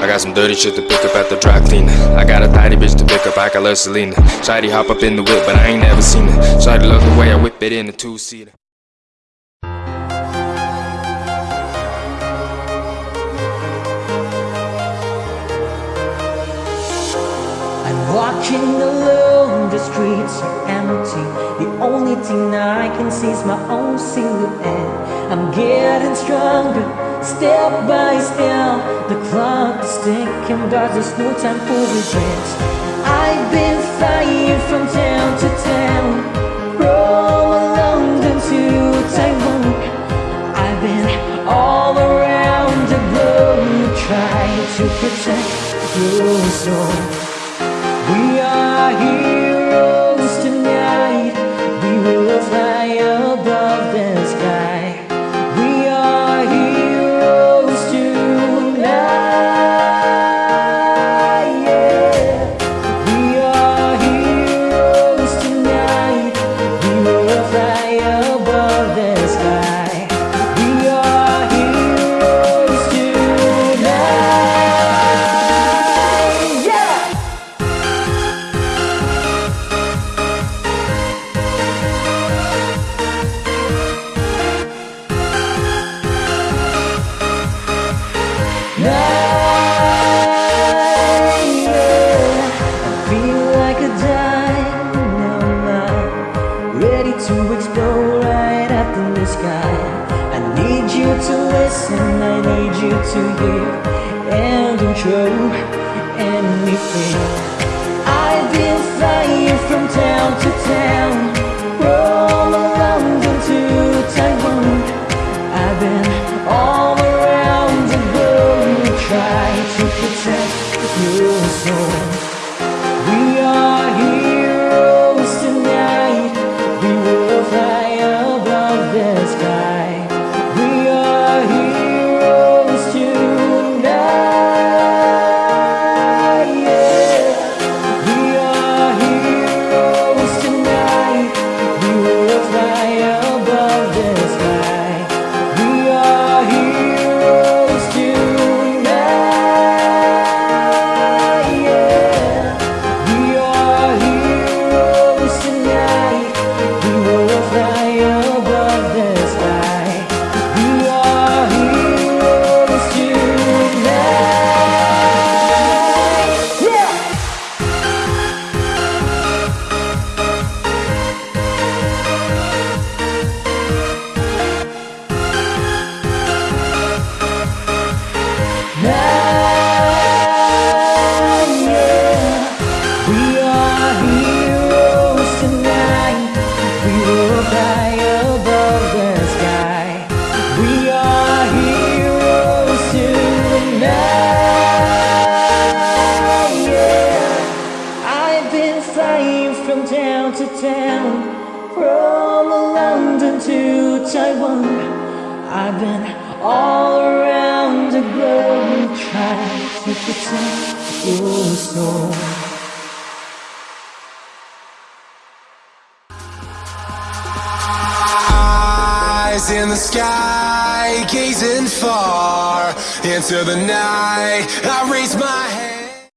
I got some dirty shit to pick up at the dry cleaner. I got a tidy bitch to pick up, I got love Selena. Shady hop up in the whip, but I ain't never seen her. Shady love the way I whip it in a two-seater. I'm walking alone, the streets are empty The only I can is my own silhouette. I'm getting stronger, step by step. The clock is ticking, but there's no time for regrets. I've been flying from town to town From London to Taiwan. I've been all around the globe Trying to protect your soul we are heroes sky. I need you to listen, I need you to hear and control anything. I've been flying from town to town, from London to Taiwan. I've been all around the globe trying to protect your soul. From town to town, from London to Taiwan. I've been all around the globe trying to protect your soul. Eyes in the sky, gazing far into the night. I raise my hand.